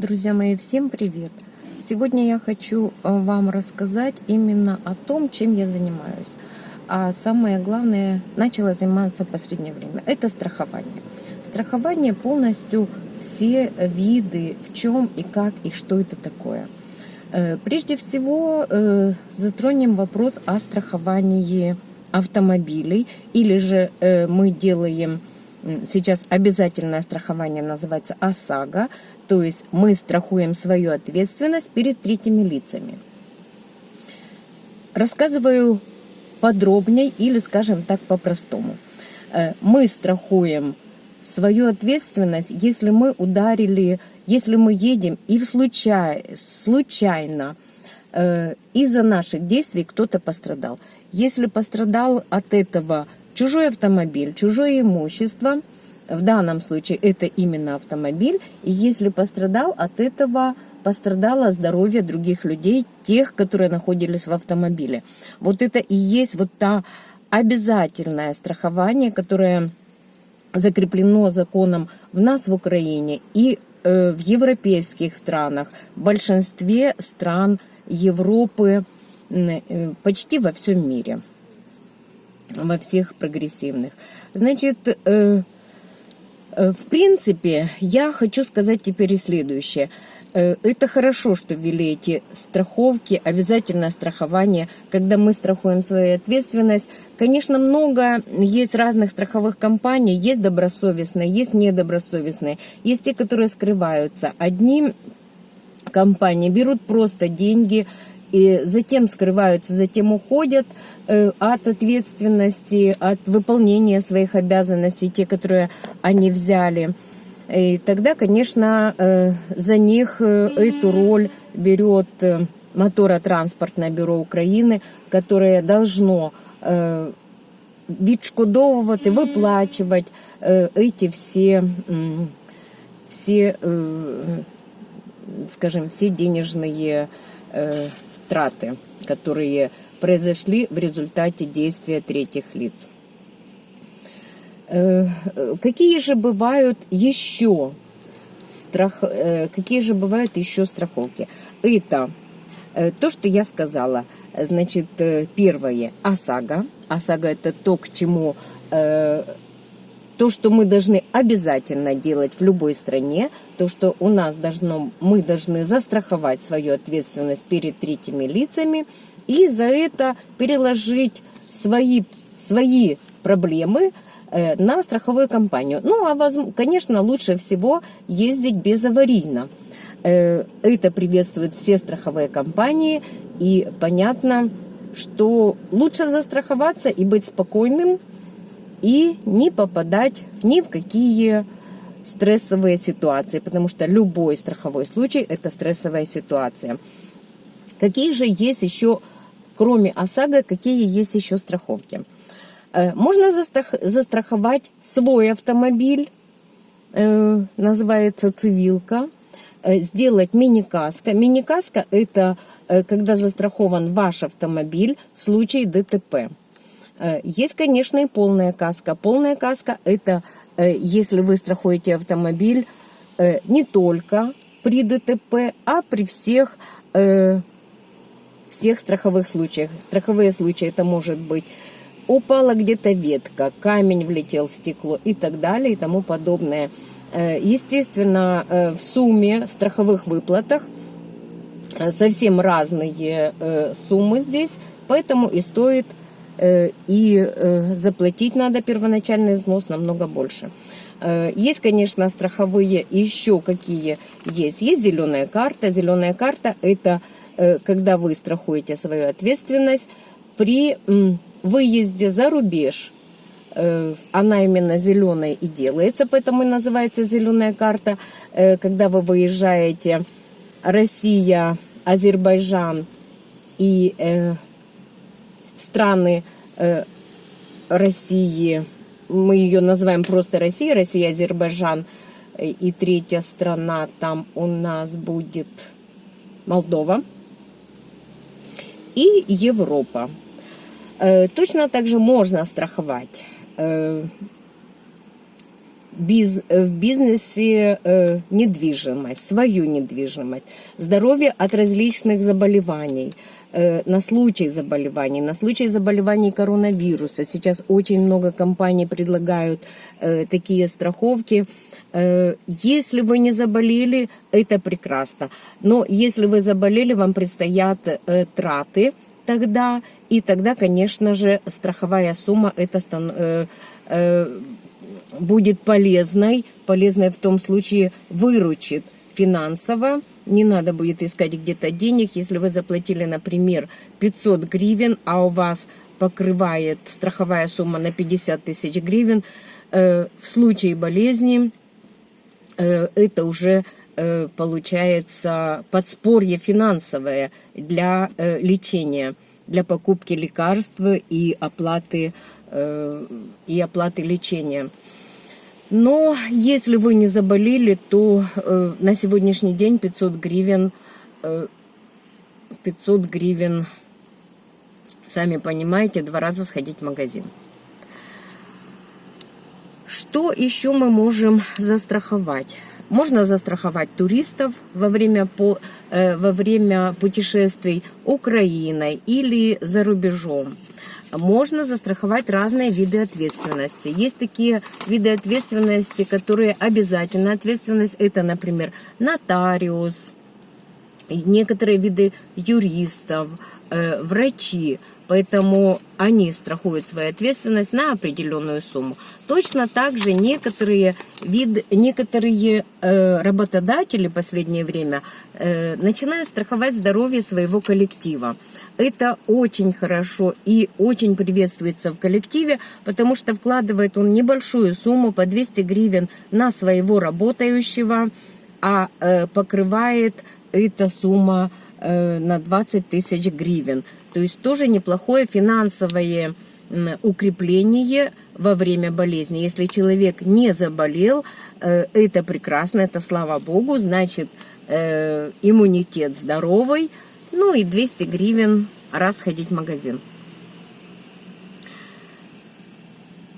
Друзья мои, всем привет! Сегодня я хочу э, вам рассказать именно о том, чем я занимаюсь. А самое главное, начала заниматься в последнее время. Это страхование. Страхование полностью все виды, в чем и как и что это такое. Э, прежде всего э, затронем вопрос о страховании автомобилей или же мы делаем сейчас обязательное страхование называется ОСАГО, то есть мы страхуем свою ответственность перед третьими лицами. Рассказываю подробнее или, скажем так, по-простому. Э, мы страхуем свою ответственность, если мы ударили, если мы едем и в случай, случайно э, из-за наших действий кто-то пострадал. Если пострадал от этого чужой автомобиль, чужое имущество – в данном случае это именно автомобиль. И если пострадал, от этого пострадало здоровье других людей, тех, которые находились в автомобиле. Вот это и есть вот та обязательное страхование, которое закреплено законом в нас в Украине и э, в европейских странах, в большинстве стран Европы, э, почти во всем мире, во всех прогрессивных. Значит, э, в принципе, я хочу сказать теперь и следующее. Э, это хорошо, что ввели эти страховки, обязательное страхование, когда мы страхуем свою ответственность. Конечно, много есть разных страховых компаний, есть добросовестные, есть недобросовестные, есть те, которые скрываются. Одни компании берут просто деньги, и затем скрываются, затем уходят э, от ответственности, от выполнения своих обязанностей, те, которые они взяли. И тогда, конечно, э, за них э, эту роль берет моторотранспортное бюро України, которое должно відшкодовувати, виплачувати эти все, все скажем, все денежные траты, которые произошли в результате действия третьих лиц. Э, какие же бывают еще страх, э, какие же бывают еще страховки? Это э, то, что я сказала. Значит, первое ОСАГО. ОСАГО это то, к чему то, что мы должны обязательно делать в любой стране, то, что у нас должно, мы должны застраховать свою ответственность перед третьими лицами и за это переложить свои, свои проблемы э, на страховую компанию. Ну, а, конечно, лучше всего ездить безаварийно. Э, это приветствуют все страховые компании, и понятно, что лучше застраховаться и быть спокойным, и не попадать ни в какие стрессовые ситуации, потому что любой страховой случай – это стрессовая ситуация. Какие же есть еще, кроме ОСАГО, какие есть еще страховки? Э, можно застраховать свой автомобиль, э, называется цивилка, э, сделать мини-каско. Мини-каско – это когда застрахован ваш автомобиль в случае ДТП. Э, есть, конечно, и полная каска. Полная каска – это э, если вы страхуете автомобиль э, не только при ДТП, а при всех, всех страховых случаях. Страховые случаи это может быть упала где-то ветка, камень влетел в стекло и так далее и тому подобное. Естественно, в сумме, в страховых выплатах совсем разные суммы здесь, поэтому и стоит и э, заплатить надо первоначальный взнос намного больше. Э, есть, конечно, страховые еще какие есть. Есть зеленая карта. Зеленая карта – это когда вы страхуете свою ответственность при выезде за рубеж. Она именно зеленая и делается, поэтому и называется зеленая карта. Когда вы выезжаете Россия, Азербайджан и страны э, России, мы ее называем просто Россия, Россия, Азербайджан, э, и третья страна там у нас будет Молдова и Европа. Э, точно так же можно страховать э, в бизнесе э, недвижимость, свою недвижимость, здоровье от различных заболеваний, э, на случай заболеваний, на случай заболеваний коронавируса. Сейчас очень много компаний предлагают э, такие страховки. Э, если вы не заболели, это прекрасно. Но если вы заболели, вам предстоят э, траты тогда, и тогда, конечно же, страховая сумма это будет полезной, полезной в том случае выручит финансово, не надо будет искать где-то денег, если вы заплатили, например, 500 гривен, а у вас покрывает страховая сумма на 50 тысяч гривен, в случае болезни Э, это уже э, получается подспорье финансовое для э, лечения, для покупки лекарств и оплаты, и оплаты лечения. Но если вы не заболели, то на сегодняшний день 500 гривен, 500 гривен, сами понимаете, два раза сходить в магазин. Что еще мы можем застраховать? Можно застраховать туристов во время, по, э, во время путешествий Украиной или за рубежом. Можно застраховать разные виды ответственности. Есть такие виды ответственности, которые обязательно. Ответственность это, например, нотариус, некоторые виды юристов, э, врачи. Поэтому они страхуют свою ответственность на определенную сумму. Точно так же некоторые, вид, некоторые э, работодатели в последнее время э, начинают страховать здоровье своего коллектива. Это очень хорошо и очень приветствуется в коллективе, потому что вкладывает он небольшую сумму по 200 гривен на своего работающего, а э, покрывает эта сумма э, на 20 тысяч гривен. То есть тоже неплохое финансовое укрепление во время болезни. Если человек не заболел, э, это прекрасно, это слава богу, значит э, иммунитет здоровый, ну и 200 гривен раз ходить в магазин.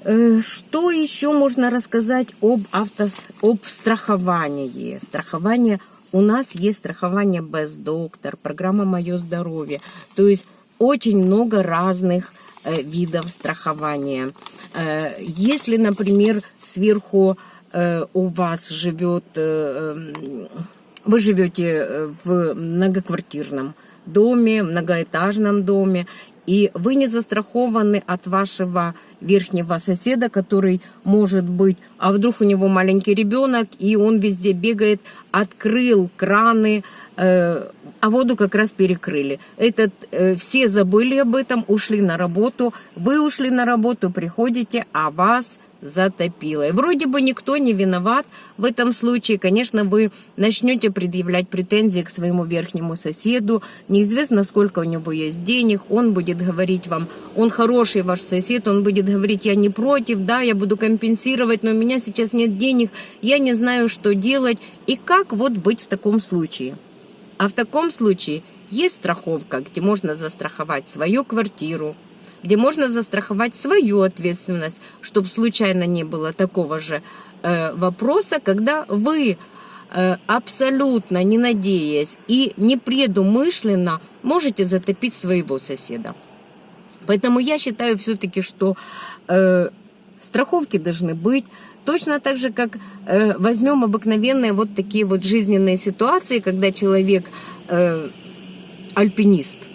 Э, что еще можно рассказать об, авто, об страховании? Страхование, у нас есть страхование без доктор, программа «Мое здоровье». То есть очень много разных э, видов страхования. Э, если, например, сверху э, у вас живет, вы живете в многоквартирном доме, многоэтажном доме, и вы не застрахованы от вашего верхнего соседа, который может быть, а вдруг у него маленький ребенок, и он везде бегает, открыл краны, а воду как раз перекрыли. Этот, э, все забыли об этом, ушли на работу, вы ушли на работу, приходите, а вас затопило. И вроде бы никто не виноват в этом случае. Конечно, вы начнете предъявлять претензии к своему верхнему соседу. Неизвестно, сколько у него есть денег. Он будет говорить вам, он хороший ваш сосед, он будет говорить, я не против, да, я буду компенсировать, но у меня сейчас нет денег, я не знаю, что делать. И как вот быть в таком случае? А в таком случае есть страховка, где можно застраховать свою квартиру, где можно застраховать свою ответственность, чтобы случайно не было такого же э, вопроса, когда вы э, абсолютно не надеясь и непредумышленно можете затопить своего соседа. Поэтому я считаю все-таки, что э, страховки должны быть. Точно так же, как э, возьмем обыкновенные вот такие вот жизненные ситуации, когда человек э, альпинист –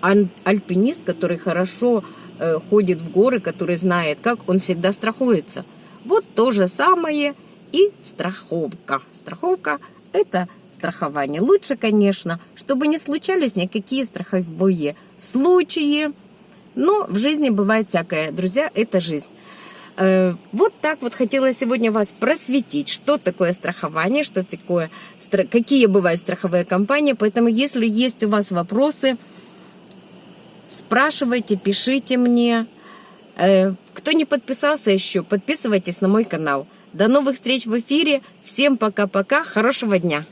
альпинист, который хорошо э, ходит в горы, который знает, как он всегда страхуется. Вот то же самое и страховка. Страховка – это страхование. Лучше, конечно, чтобы не случались никакие страховые случаи. Но в жизни бывает всякое. Друзья, это жизнь. Э, вот так вот хотела сегодня вас просветить, что такое страхование, что такое, какие бывают страховые компании. Поэтому, если есть у вас вопросы, Спрашивайте, пишите мне. Э, кто не подписался еще, подписывайтесь на мой канал. До новых встреч в эфире. Всем пока-пока. Хорошего дня.